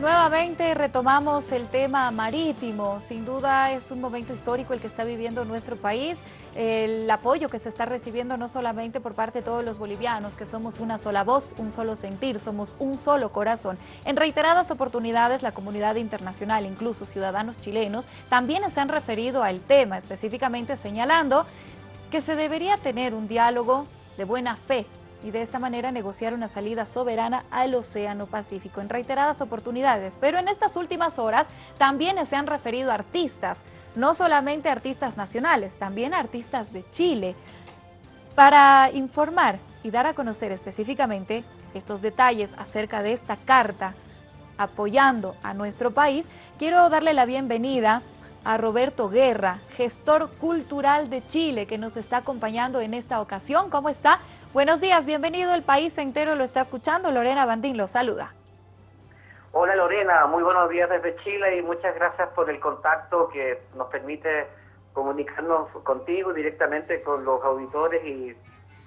Nuevamente retomamos el tema marítimo. Sin duda es un momento histórico el que está viviendo nuestro país. El apoyo que se está recibiendo no solamente por parte de todos los bolivianos, que somos una sola voz, un solo sentir, somos un solo corazón. En reiteradas oportunidades la comunidad internacional, incluso ciudadanos chilenos, también se han referido al tema, específicamente señalando que se debería tener un diálogo de buena fe y de esta manera negociar una salida soberana al Océano Pacífico en reiteradas oportunidades. Pero en estas últimas horas también se han referido artistas, no solamente artistas nacionales, también artistas de Chile, para informar y dar a conocer específicamente estos detalles acerca de esta carta apoyando a nuestro país, quiero darle la bienvenida a Roberto Guerra, gestor cultural de Chile, que nos está acompañando en esta ocasión. ¿Cómo está? Buenos días, bienvenido, el país entero lo está escuchando. Lorena Bandín lo saluda. Hola Lorena, muy buenos días desde Chile y muchas gracias por el contacto que nos permite comunicarnos contigo directamente con los auditores y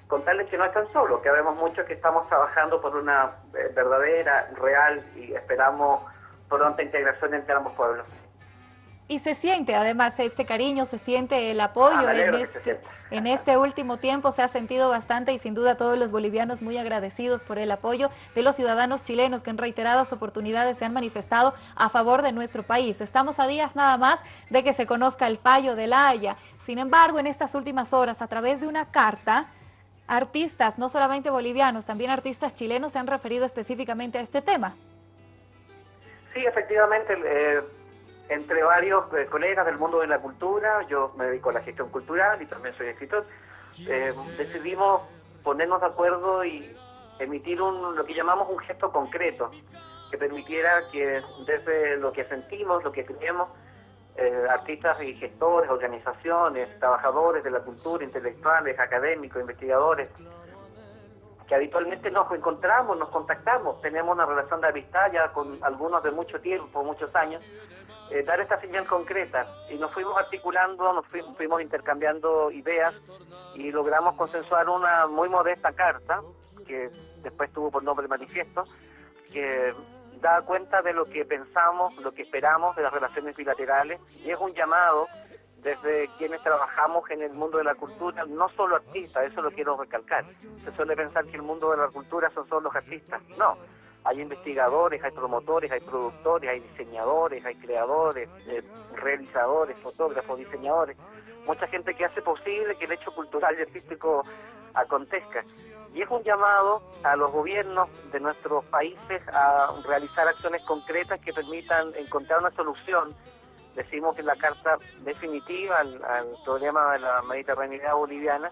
contarles que no están solos, que vemos mucho que estamos trabajando por una eh, verdadera, real y esperamos pronta integración entre ambos pueblos. Y se siente, además, este cariño, se siente el apoyo. Ah, en, este, en este último tiempo se ha sentido bastante y sin duda todos los bolivianos muy agradecidos por el apoyo de los ciudadanos chilenos que en reiteradas oportunidades se han manifestado a favor de nuestro país. Estamos a días nada más de que se conozca el fallo de la Haya. Sin embargo, en estas últimas horas, a través de una carta, artistas, no solamente bolivianos, también artistas chilenos se han referido específicamente a este tema. Sí, efectivamente, eh, entre varios eh, colegas del mundo de la cultura, yo me dedico a la gestión cultural y también soy escritor, eh, decidimos ponernos de acuerdo y emitir un, lo que llamamos un gesto concreto, que permitiera que desde lo que sentimos, lo que creemos, eh, artistas y gestores, organizaciones, trabajadores de la cultura, intelectuales, académicos, investigadores, que habitualmente nos encontramos, nos contactamos, tenemos una relación de amistad ya con algunos de mucho tiempo, muchos años, eh, dar esta señal concreta. Y nos fuimos articulando, nos fuimos, intercambiando ideas y logramos consensuar una muy modesta carta, que después tuvo por nombre manifiesto, que da cuenta de lo que pensamos, lo que esperamos de las relaciones bilaterales y es un llamado desde quienes trabajamos en el mundo de la cultura, no solo artistas, eso lo quiero recalcar. Se suele pensar que el mundo de la cultura son solo los artistas. No, hay investigadores, hay promotores, hay productores, hay diseñadores, hay creadores, eh, realizadores, fotógrafos, diseñadores, mucha gente que hace posible que el hecho cultural y artístico acontezca. Y es un llamado a los gobiernos de nuestros países a realizar acciones concretas que permitan encontrar una solución, decimos que la carta definitiva al, al problema de la mediterraneidad boliviana,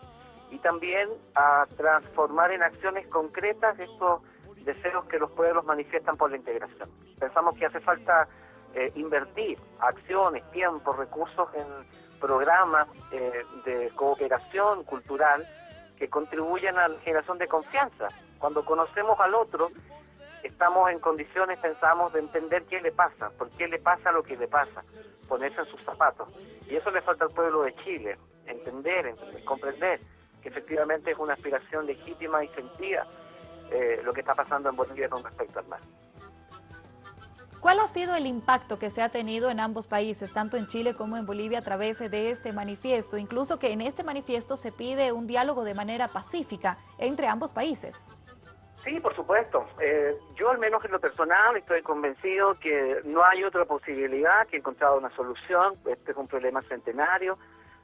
y también a transformar en acciones concretas estos deseos que los pueblos manifiestan por la integración. Pensamos que hace falta eh, invertir acciones, tiempo, recursos en programas eh, de cooperación cultural que contribuyan a la generación de confianza. Cuando conocemos al otro, estamos en condiciones, pensamos, de entender qué le pasa, por qué le pasa lo que le pasa, ponerse en sus zapatos. Y eso le falta al pueblo de Chile, entender, entender comprender que efectivamente es una aspiración legítima y sentida eh, lo que está pasando en Bolivia con respecto al mar. ¿Cuál ha sido el impacto que se ha tenido en ambos países, tanto en Chile como en Bolivia, a través de este manifiesto? Incluso que en este manifiesto se pide un diálogo de manera pacífica entre ambos países. Sí, por supuesto. Eh, yo al menos en lo personal estoy convencido que no hay otra posibilidad que encontrar una solución. Este es un problema centenario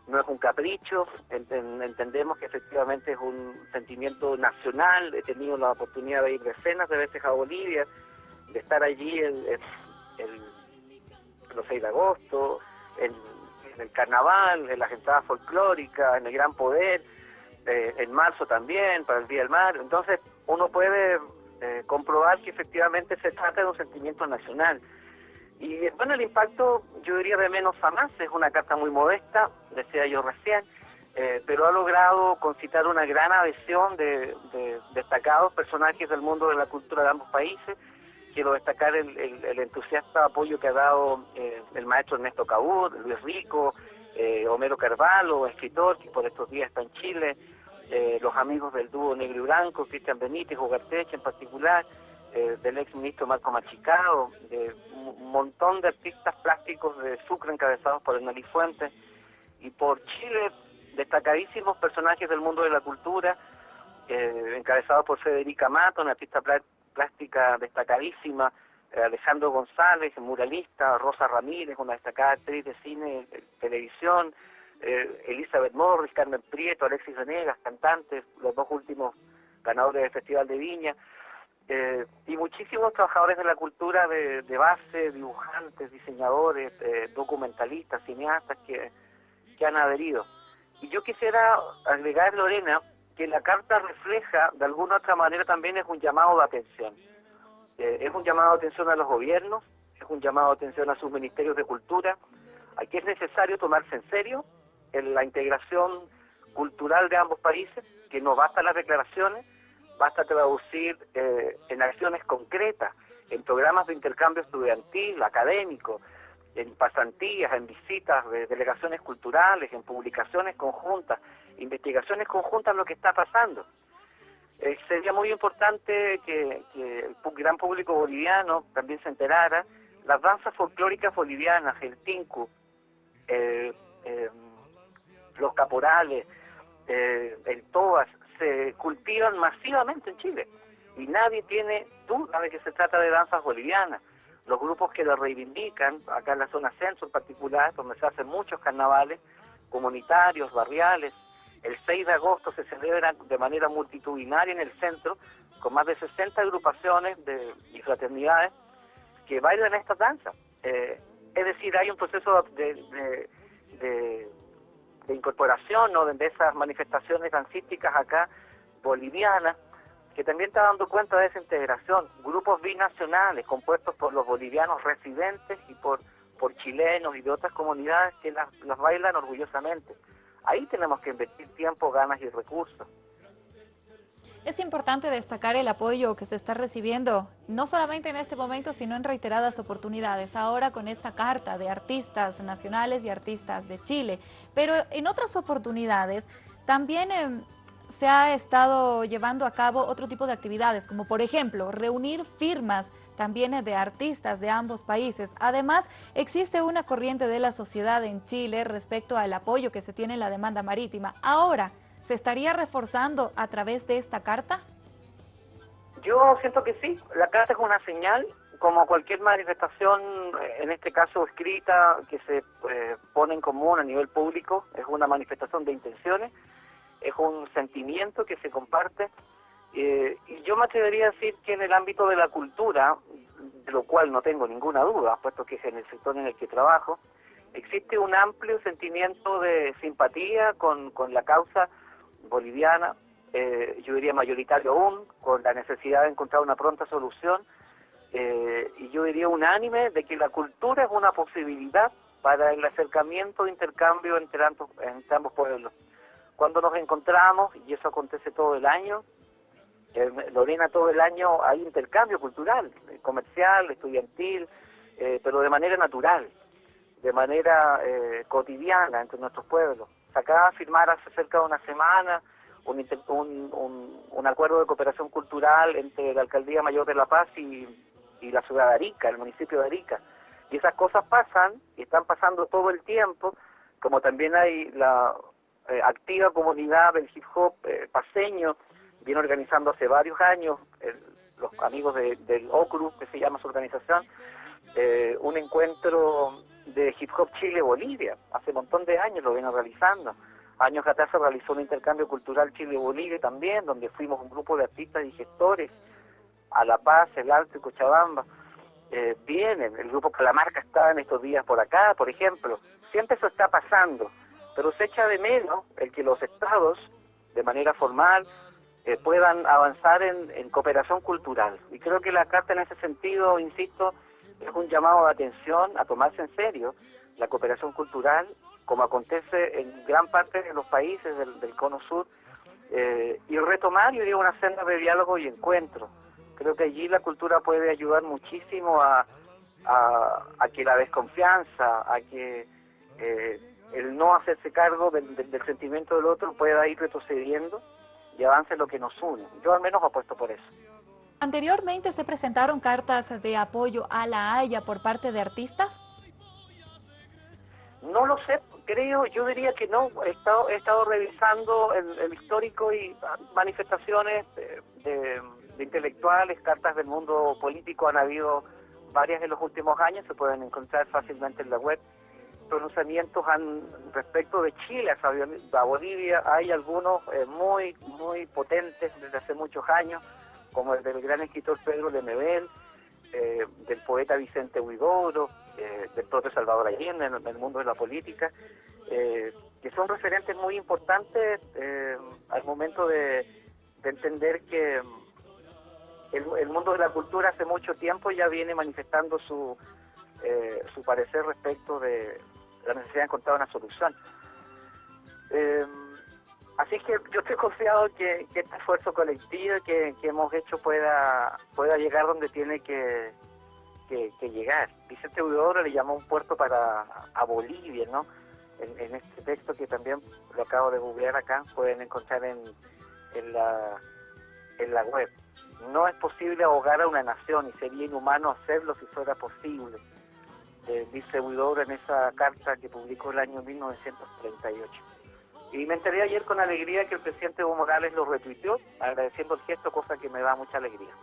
no es un capricho, entendemos que efectivamente es un sentimiento nacional, he tenido la oportunidad de ir decenas de veces a Bolivia, de estar allí el, el, los 6 de agosto, en, el carnaval, en las entradas folclóricas, en el Gran Poder, eh, en marzo también, para el Día del Mar, entonces uno puede eh, comprobar que efectivamente se trata de un sentimiento nacional. Y bueno, el impacto yo diría de menos a más, es una carta muy modesta, decía yo recién, eh, pero ha logrado concitar una gran adhesión de, destacados personajes del mundo de la cultura de ambos países. Quiero destacar el, entusiasta apoyo que ha dado eh, el maestro Ernesto Cabur, Luis Rico, eh, Homero Carvalho, escritor que por estos días está en Chile, los amigos del dúo Negro y Blanco, Cristian Benítez, Ugarteche en particular, eh, del ex ministro Marco Machicao, de un montón de artistas plásticos de Sucre encabezados por Hernán Fuentes y por Chile, destacadísimos personajes del mundo de la cultura, eh, encabezados por Federica Mato, una artista plástica destacadísima, eh, Alejandro González, muralista, Rosa Ramírez, una destacada actriz de cine, de televisión, eh, Elizabeth Morris, Carmen Prieto, Alexis Venegas, cantantes, los dos últimos ganadores del Festival de Viña, eh, y muchísimos trabajadores de la cultura de, base, dibujantes, diseñadores, eh, documentalistas, cineastas que, que han adherido. Y yo quisiera agregar, Lorena, que la carta refleja, de alguna otra manera, también es un llamado de atención. es un llamado de atención a los gobiernos, es un llamado de atención a sus ministerios de cultura, aquí es necesario tomarse en serio en la integración cultural de ambos países, que no basta las declaraciones, basta traducir eh, en acciones concretas, en programas de intercambio estudiantil, académico, en pasantías, en visitas de delegaciones culturales, en publicaciones conjuntas, investigaciones conjuntas lo que está pasando. Eh, sería muy importante que, el gran público boliviano también se enterara las danzas folclóricas bolivianas, el tinku, eh, los caporales, el toas, se cultivan masivamente en Chile y nadie tiene duda de que se trata de danzas bolivianas. Los grupos que lo reivindican, acá en la zona centro en particular, donde se hacen muchos carnavales comunitarios, barriales, el 6 de agosto se celebran de manera multitudinaria en el centro, con más de 60 agrupaciones de, y fraternidades que bailan estas danzas. Eh, es decir, hay un proceso de incorporación ¿no? de esas manifestaciones dancísticas acá bolivianas, que también está dando cuenta de esa integración. Grupos binacionales compuestos por los bolivianos residentes y por, por chilenos y de otras comunidades que las bailan orgullosamente. Ahí tenemos que invertir tiempo, ganas y recursos. Es importante destacar el apoyo que se está recibiendo, no solamente en este momento, sino en reiteradas oportunidades, ahora con esta carta de artistas nacionales y artistas de Chile. Pero en otras oportunidades también em, se ha estado llevando a cabo otro tipo de actividades, como por ejemplo, reunir firmas también de artistas de ambos países. Además, existe una corriente de la sociedad en Chile respecto al apoyo que se tiene en la demanda marítima. Ahora, ¿Se estaría reforzando a través de esta carta? Yo siento que sí. La carta es una señal, como cualquier manifestación, eh, en este caso escrita, que se eh, pone en común a nivel público, es una manifestación de intenciones, es un sentimiento que se comparte. Eh, y yo me atrevería a decir que en el ámbito de la cultura, de lo cual no tengo ninguna duda, puesto que es en el sector en el que trabajo, existe un amplio sentimiento de simpatía con, con la causa boliviana, eh, yo diría mayoritario aún, con la necesidad de encontrar una pronta solución, eh, y yo diría unánime de que la cultura es una posibilidad para el acercamiento de intercambio entre ambos, entre ambos pueblos. Cuando nos encontramos, y eso acontece todo el año, eh, Lorena, todo el año hay intercambio cultural, comercial, estudiantil, pero de manera natural, de manera cotidiana entre nuestros pueblos acá firmar hace cerca de una semana un, un, un, acuerdo de cooperación cultural entre la Alcaldía Mayor de La Paz y, y la ciudad de Arica, el municipio de Arica. Y esas cosas pasan y están pasando todo el tiempo, como también hay la eh, activa comunidad del hip hop eh, paseño, viene organizando hace varios años, los amigos del OCRU, que se llama su organización, eh, un encuentro de Hip Hop Chile-Bolivia. Hace un montón de años lo viene realizando. Años atrás se realizó un intercambio cultural Chile-Bolivia también, donde fuimos un grupo de artistas y gestores a La Paz, El Alto y Cochabamba. Eh, vienen, el grupo Calamarca está en estos días por acá, por ejemplo. Siempre eso está pasando, pero se echa de menos el que los estados, de manera formal, eh, puedan avanzar en, cooperación cultural. Y creo que la carta en ese sentido, insisto, es un llamado de atención a tomarse en serio la cooperación cultural, como acontece en gran parte de los países del, cono sur, eh, y retomar, yo diría, una senda de diálogo y encuentro. Creo que allí la cultura puede ayudar muchísimo a, a, que la desconfianza, a que eh, el no hacerse cargo del, del, sentimiento del otro pueda ir retrocediendo y avance lo que nos une. Yo al menos apuesto por eso. ¿Anteriormente se presentaron cartas de apoyo a la Haya por parte de artistas? No lo sé, creo, yo diría que no. He estado, he estado revisando el, histórico y manifestaciones de, intelectuales, cartas del mundo político, han habido varias en los últimos años, se pueden encontrar fácilmente en la web. Pronunciamientos han, respecto de Chile a Bolivia, hay algunos eh, muy, muy potentes desde hace muchos años, como el del gran escritor Pedro Lemebel, eh, del poeta Vicente Huidoro, eh, del propio Salvador Allende en, el mundo de la política, eh, que son referentes muy importantes al momento de, entender que el, mundo de la cultura hace mucho tiempo ya viene manifestando su, su parecer respecto de la necesidad de encontrar una solución. Así que yo estoy confiado que, que este esfuerzo colectivo que, hemos hecho pueda, pueda llegar donde tiene que, llegar. Vicente Huidobro le llamó un puerto para a Bolivia, ¿no? En, este texto que también lo acabo de googlear acá, pueden encontrar en, en, la, en la web. No es posible ahogar a una nación y sería inhumano hacerlo si fuera posible, eh, dice Huidobro en esa carta que publicó el año 1938. Y me enteré ayer con alegría que el presidente Evo Morales lo retuiteó, agradeciendo el gesto, cosa que me da mucha alegría.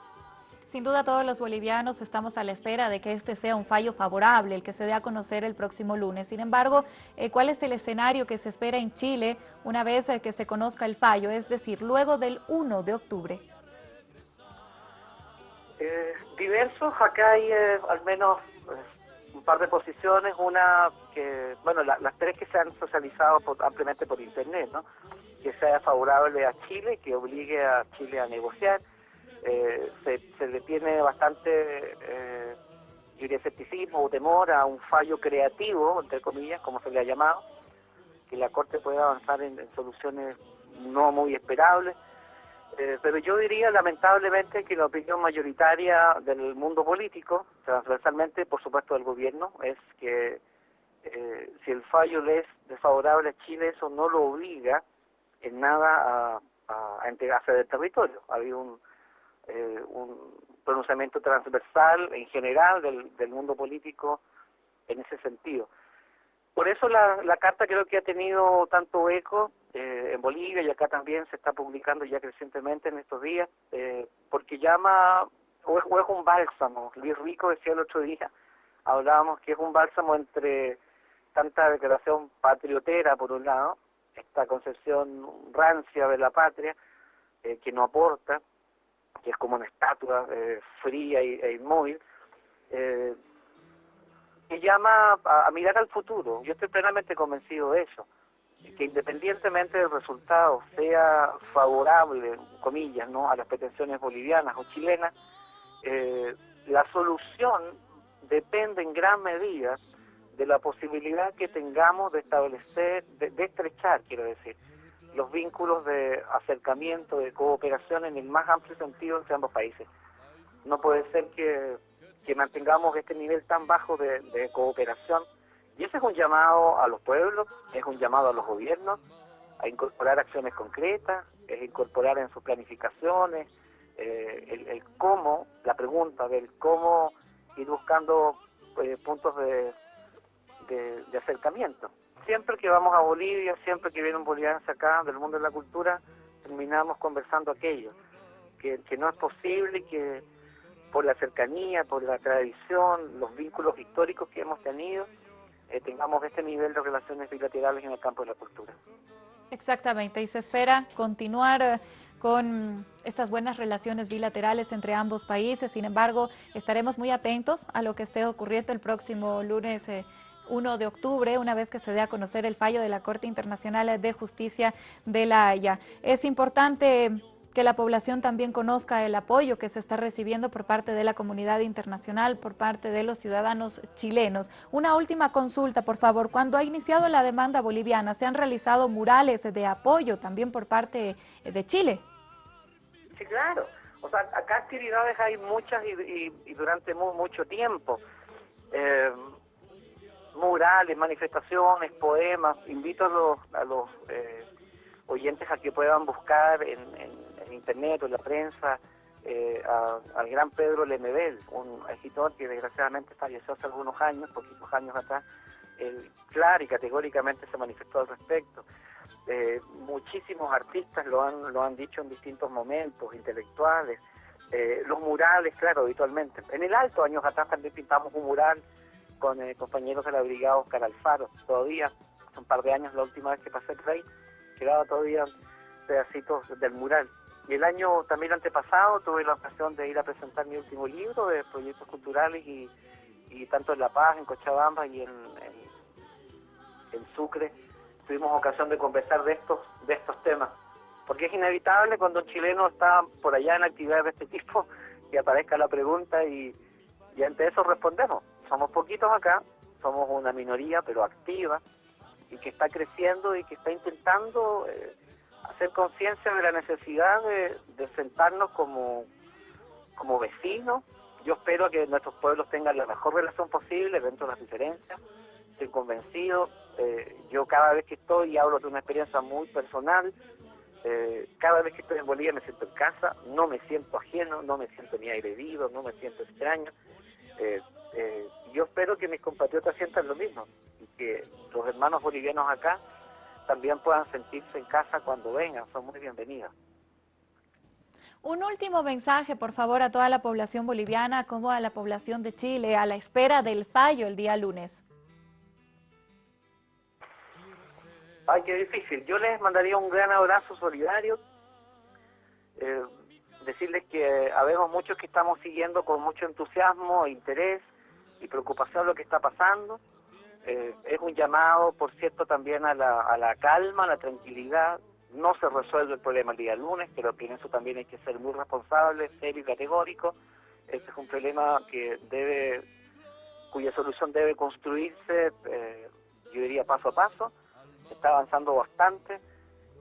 Sin duda todos los bolivianos estamos a la espera de que este sea un fallo favorable, el que se dé a conocer el próximo lunes. Sin embargo, eh, ¿cuál es el escenario que se espera en Chile una vez eh, que se conozca el fallo, es decir, luego del 1 de octubre? Eh, diversos, acá hay al menos un par de posiciones, una que, bueno, las tres que se han socializado ampliamente por Internet, ¿no? Que sea favorable a Chile, que obligue a Chile a negociar. Eh, se, le tiene bastante, eh, escepticismo o temor a un fallo creativo, entre comillas, como se le ha llamado, que la Corte pueda avanzar en soluciones no muy esperables. Eh, pero yo diría lamentablemente que la opinión mayoritaria del mundo político, transversalmente por supuesto del gobierno, es que eh, si el fallo le es desfavorable a Chile, eso no lo obliga en nada a, a entregarse del territorio. Había un, eh, un pronunciamiento transversal en general del, del mundo político en ese sentido. Por eso la, la carta creo que ha tenido tanto eco eh, en Bolivia y acá también se está publicando ya crecientemente en estos días, eh, porque llama, o es, un bálsamo, Luis Rico decía el otro día, hablábamos que es un bálsamo entre tanta declaración patriotera por un lado, esta concepción rancia de la patria, eh, que no aporta, que es como una estatua fría e inmóvil, que llama a, mirar al futuro. Yo estoy plenamente convencido de eso, que independientemente del resultado sea favorable, comillas, no a las pretensiones bolivianas o chilenas, eh, la solución depende en gran medida de la posibilidad que tengamos de establecer, de, de estrechar, quiero decir, los vínculos de acercamiento, de cooperación en el más amplio sentido entre ambos países. No puede ser que que mantengamos este nivel tan bajo de, cooperación. Y ese es un llamado a los pueblos, es un llamado a los gobiernos a incorporar acciones concretas, es incorporar en sus planificaciones eh, el, cómo, la pregunta del cómo ir buscando eh, puntos de, acercamiento. Siempre que vamos a Bolivia, siempre que vienen bolivianos acá del mundo de la cultura, terminamos conversando aquello, que, que no es posible que por la cercanía, por la tradición, los vínculos históricos que hemos tenido, eh, tengamos este nivel de relaciones bilaterales en el campo de la cultura. Exactamente, y se espera continuar eh, con estas buenas relaciones bilaterales entre ambos países. Sin embargo, estaremos muy atentos a lo que esté ocurriendo el próximo lunes 1 eh, de octubre, una vez que se dé a conocer el fallo de la Corte Internacional de Justicia de la Haya. Es importante que la población también conozca el apoyo que se está recibiendo por parte de la comunidad internacional, por parte de los ciudadanos chilenos. Una última consulta, por favor. Cuando ha iniciado la demanda boliviana, ¿se han realizado murales de apoyo también por parte de Chile? Sí, claro. O sea, acá actividades hay muchas y, durante mucho tiempo. Eh, murales, manifestaciones, poemas. Invito a los, a los eh, oyentes a que puedan buscar en, internet o la prensa eh, al gran Pedro Lemebel, un escritor que desgraciadamente falleció hace algunos años, poquitos años atrás, él claro y categóricamente se manifestó al respecto. Eh, muchísimos artistas lo han, lo han dicho en distintos momentos, intelectuales, eh, los murales, claro, habitualmente. En el Alto, años atrás, también pintamos un mural con compañeros de la Brigada Oscar Alfaro, todavía, hace un par de años, la última vez que pasé por ahí, quedaba todavía pedacitos del mural. Y el año también antepasado tuve la ocasión de ir a presentar mi último libro de proyectos culturales y, tanto en La Paz, en Cochabamba y en, en, Sucre tuvimos ocasión de conversar de estos, de estos temas. Porque es inevitable cuando un chileno está por allá en actividades de este tipo que aparezca la pregunta y, y ante eso respondemos. Somos poquitos acá, somos una minoría pero activa y que está creciendo y que está intentando... Eh, hacer conciencia de la necesidad de, sentarnos como, como vecinos. Yo espero que nuestros pueblos tengan la mejor relación posible dentro de las diferencias. Estoy convencido. Eh, yo cada vez que estoy, hablo de una experiencia muy personal, eh, cada vez que estoy en Bolivia me siento en casa, no me siento ajeno, no me siento ni agredido, no me siento extraño. Eh, yo espero que mis compatriotas sientan lo mismo y que los hermanos bolivianos acá también puedan sentirse en casa cuando vengan, son muy bienvenidas. Un último mensaje, por favor, a toda la población boliviana como a la población de Chile, a la espera del fallo el día lunes. Ay, qué difícil. Yo les mandaría un gran abrazo solidario. Eh, decirles que habemos muchos que estamos siguiendo con mucho entusiasmo, interés y preocupación lo que está pasando. Eh, es un llamado, por cierto, también a la, a la calma, a la tranquilidad. No se resuelve el problema el día lunes, pero en eso también hay que ser muy responsable, serio y categórico. Este es un problema que debe, cuya solución debe construirse, eh, yo diría paso a paso. Está avanzando bastante.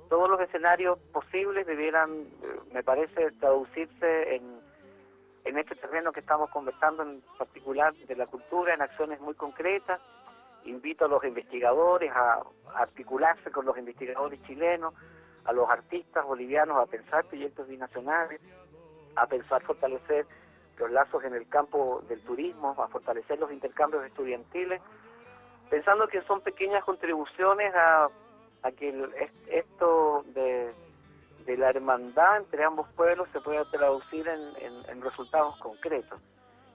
Todos los escenarios posibles debieran, eh, me parece, traducirse en, en este terreno que estamos conversando, en particular de la cultura, en acciones muy concretas invito a los investigadores a, articularse con los investigadores chilenos, a los artistas bolivianos a pensar proyectos binacionales, a pensar fortalecer los lazos en el campo del turismo, a fortalecer los intercambios estudiantiles, pensando que son pequeñas contribuciones a, que esto de, la hermandad entre ambos pueblos se pueda traducir en resultados concretos.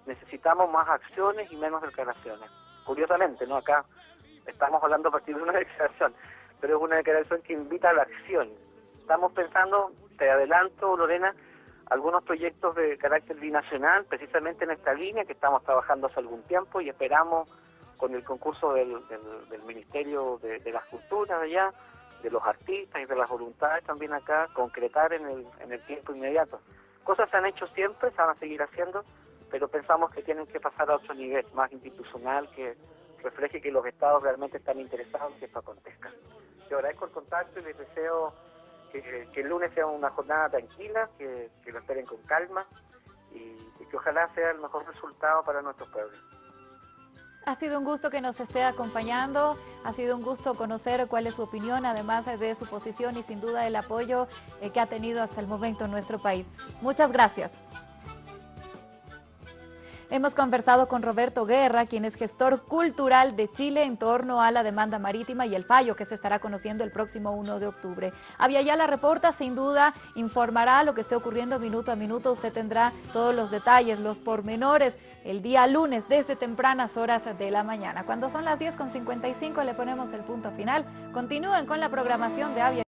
Necesitamos más acciones y menos declaraciones curiosamente, ¿no? Acá estamos hablando a partir de una declaración, pero es una declaración que invita a la acción. Estamos pensando, te adelanto, Lorena, algunos proyectos de carácter binacional, precisamente en esta línea que estamos trabajando hace algún tiempo y esperamos con el concurso del, Ministerio de, las Culturas allá, de los artistas y de las voluntades también acá, concretar en el, en el tiempo inmediato. Cosas se han hecho siempre, se van a seguir haciendo, pero pensamos que tienen que pasar a otro nivel más institucional que refleje que los estados realmente están interesados en que esto acontezca. Yo agradezco el contacto y les deseo que, el lunes sea una jornada tranquila, que, lo esperen con calma y, que ojalá sea el mejor resultado para nuestros pueblos. Ha sido un gusto que nos esté acompañando, ha sido un gusto conocer cuál es su opinión, además de su posición y sin duda el apoyo eh, que ha tenido hasta el momento en nuestro país. Muchas gracias. Hemos conversado con Roberto Guerra, quien es gestor cultural de Chile en torno a la demanda marítima y el fallo que se estará conociendo el próximo 1 de octubre. la Reporta sin duda informará lo que esté ocurriendo minuto a minuto. Usted tendrá todos los detalles, los pormenores, el día lunes desde tempranas horas de la mañana. Cuando son las 10.55 le ponemos el punto final. Continúen con la programación de Avia.